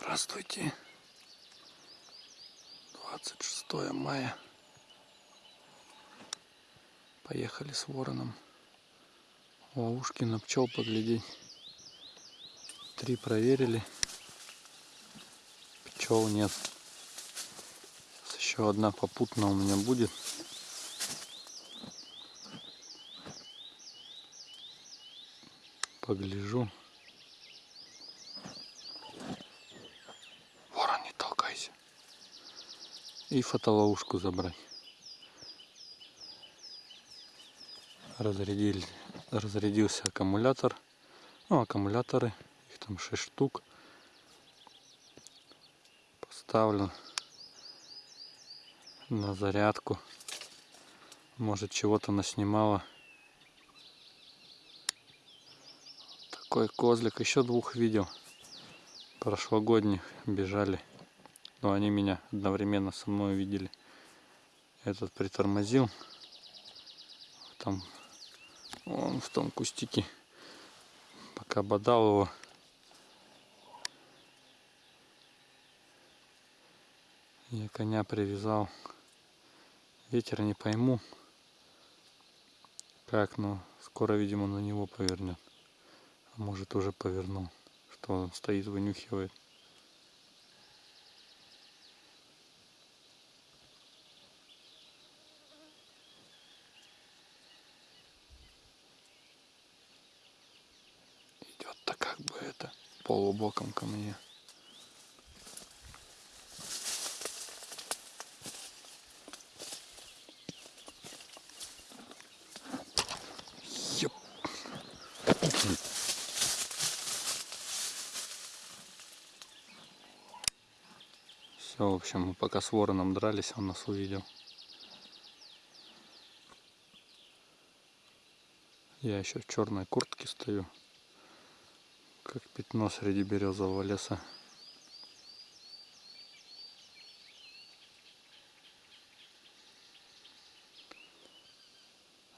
Здравствуйте. 26 мая. Поехали с вороном. Ловушки на пчел поглядеть. Три проверили. Пчел нет. Еще одна попутная у меня будет. Погляжу. Ворон, не толкайся. И фотоловушку забрать. Разрядили, разрядился аккумулятор. Ну, аккумуляторы, их там 6 штук. Поставлю на зарядку. Может чего-то наснимала. Такой козлик. Еще двух видел. Прошлогодних бежали. Но они меня одновременно со мной видели. Этот притормозил. Там он в том кустике. Пока бодал его. Я коня привязал. Ветер не пойму. Как, но скоро, видимо, на него повернет. А может уже повернул. Что он стоит, вынюхивает. Идет-то как бы это полубоком ко мне. Все, в общем, мы пока с вороном дрались, он нас увидел. Я еще в черной куртке стою, как пятно среди березового леса.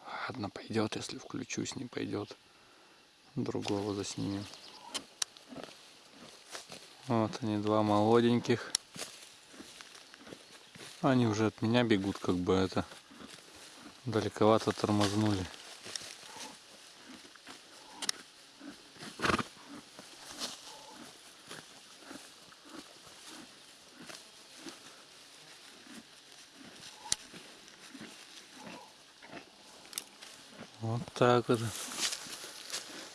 Ладно, пойдет, если включусь, не пойдет. Другого заснимем. Вот они, два молоденьких. Они уже от меня бегут, как бы это. Далековато тормознули. Вот так вот.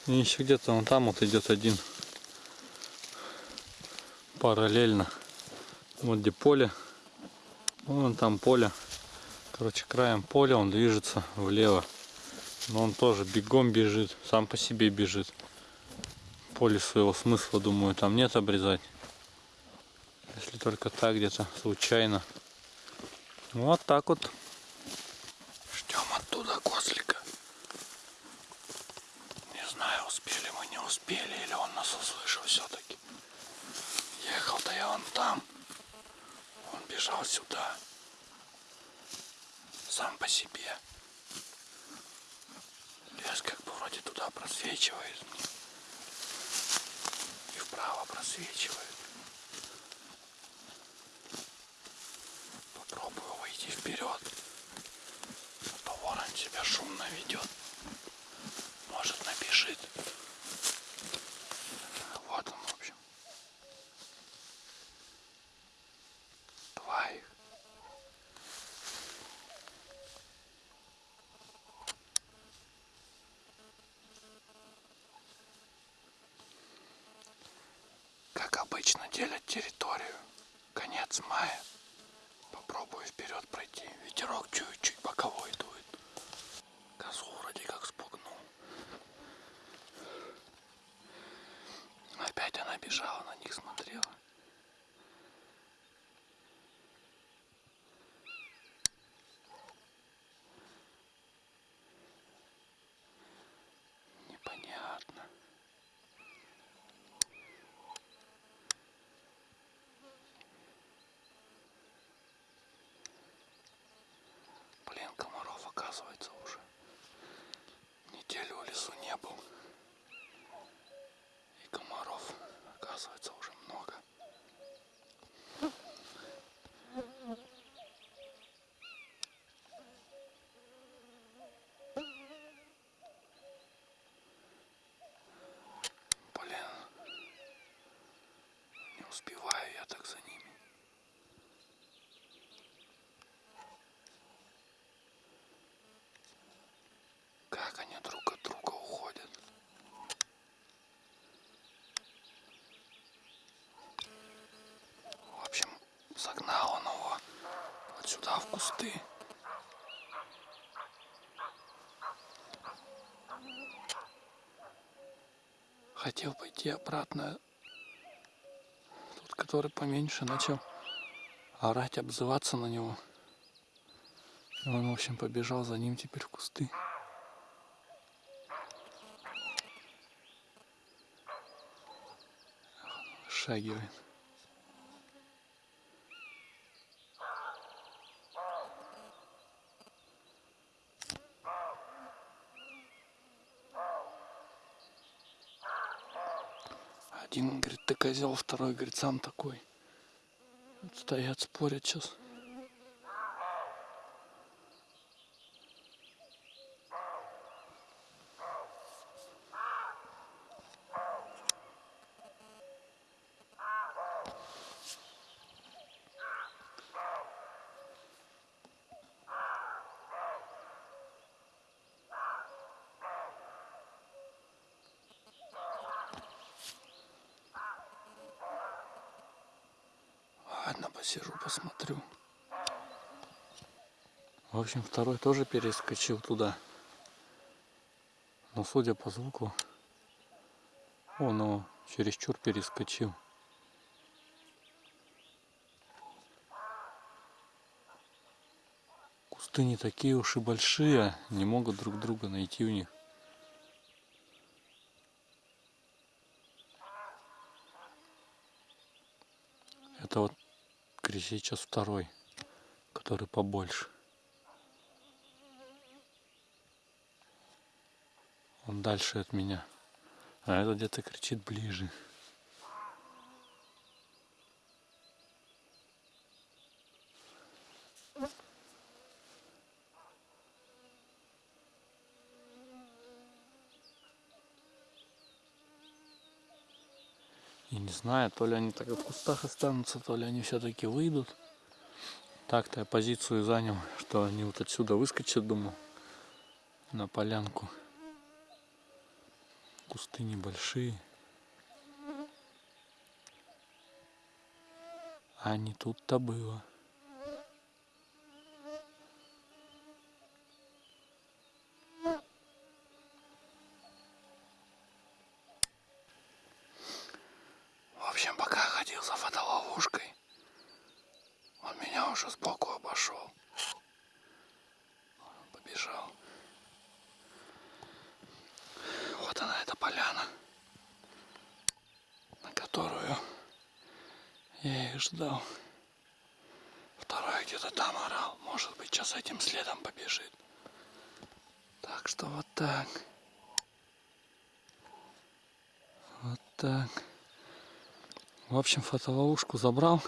И еще где-то он там вот идет один. Параллельно. Вот где поле. Вон там поле. Короче, краем поля он движется влево. Но он тоже бегом бежит. Сам по себе бежит. Поле своего смысла, думаю, там нет обрезать. Если только так где-то случайно. Вот так вот. Ждем оттуда козлика. Не знаю, успели или он нас услышал все-таки. Ехал-то я вон там. Он бежал сюда. Сам по себе. Лес как бы вроде туда просвечивает. И вправо просвечивает. Попробую выйти вперед. А то ворон себя шумно ведет. Может набежит. Вот он, в общем. Два их. Обычно делят территорию. Конец мая. Попробую вперед пройти. Ветерок чуть-чуть боковой дует. Козу вроде как спугнул. Опять она бежала, на них смотрела. Непонятно. Блин, комаров оказывается уже. Неделю в лесу не был. И комаров оказывается уже много. успеваю я так за ними. Как они друг от друга уходят. В общем, загнал он его вот сюда в кусты. Хотел пойти обратно. Тот, который поменьше, начал орать, обзываться на него. И он, в общем, побежал за ним теперь в кусты. Шагивает. Один говорит, ты козел, второй говорит, сам такой. Вот стоят, спорят сейчас. Ладно, посижу, посмотрю. В общем, второй тоже перескочил туда. Но судя по звуку, он его чересчур перескочил. Кусты не такие уж и большие, не могут друг друга найти у них. Это вот кричит сейчас второй, который побольше. Он дальше от меня. А этот где-то кричит ближе. И не знаю, то ли они так в кустах останутся, то ли они все-таки выйдут. Так-то я позицию занял, что они вот отсюда выскочат, думал, на полянку. Кусты небольшие. А не тут-то было. В общем, за фотоловушкой, он меня уже сбоку обошел. Побежал. Вот она, эта поляна, на которую я их ждал. Второй где-то там орал. Может быть, сейчас этим следом побежит. Так что вот так. Вот так. В общем, фотоловушку забрал.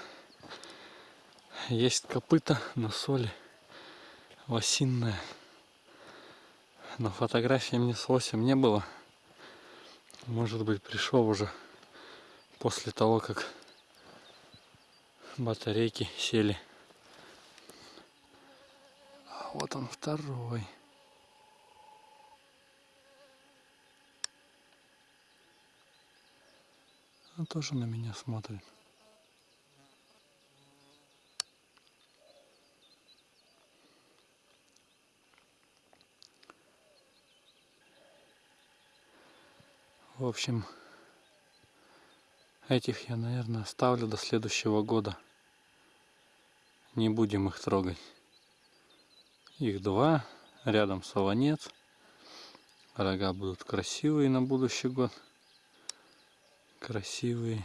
Есть копыта на соли. Лосинная. Но фотографии мне с лосем не было. Может быть, пришел уже после того, как батарейки сели. А вот он второй. Он тоже на меня смотрит. В общем, этих я, наверное, оставлю до следующего года. Не будем их трогать. Их два, рядом солонец. Рога будут красивые на будущий год. Красивые.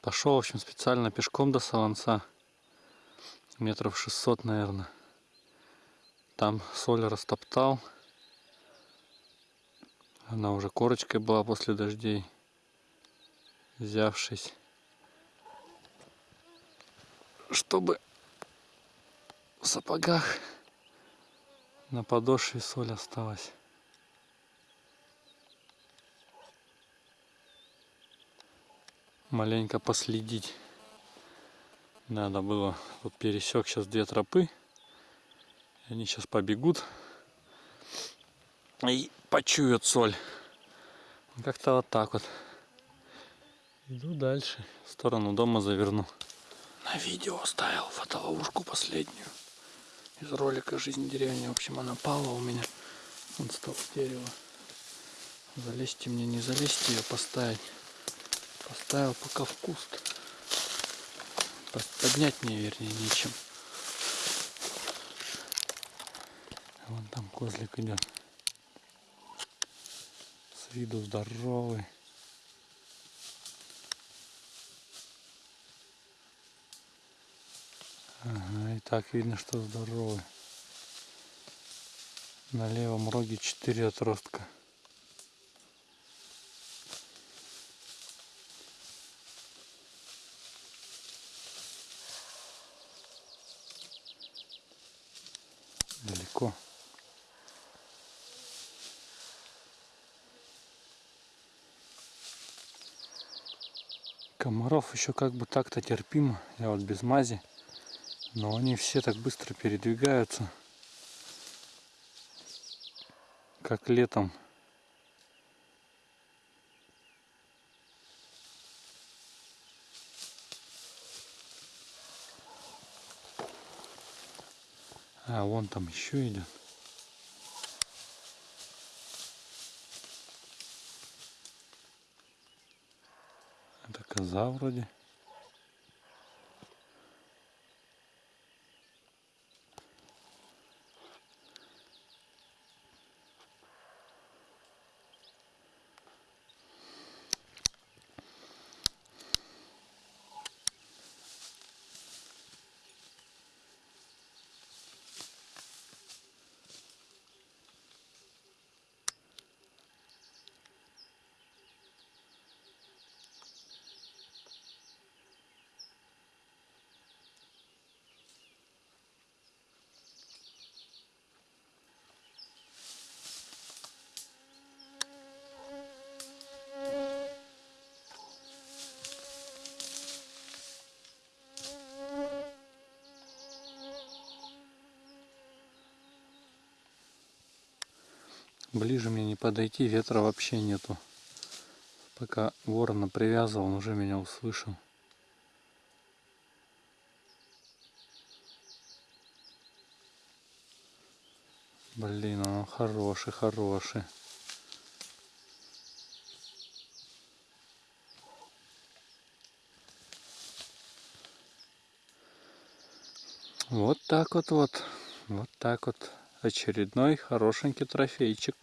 Пошел, в общем, специально пешком до солонца. Метров 600, наверное. Там соль растоптал. Она уже корочкой была после дождей. Взявшись. Чтобы в сапогах на подошве соль осталась. Маленько последить. Надо было, вот пересек сейчас две тропы. Они сейчас побегут и почуют соль. Как-то вот так вот. Иду дальше. В сторону дома заверну. На видео оставил фотоловушку последнюю. Из ролика «Жизнь деревни». В общем, она пала у меня. Он стал дерево. Залезьте мне, не залезьте ее поставить. Поставил пока в куст. Поднять мне, вернее, нечем. Вон там козлик идет. С виду здоровый. Ага, и так видно, что здоровый. На левом роге 4 отростка. Далеко. Комаров еще как бы так-то терпимо. Я вот без мази. Но они все так быстро передвигаются. Как летом. А, вон там еще идет. Это коза вроде. Ближе мне не подойти, ветра вообще нету. Пока ворона привязывал, он уже меня услышал. Блин, он хороший, хороший. Вот так вот вот. Вот так вот. Очередной хорошенький трофейчик.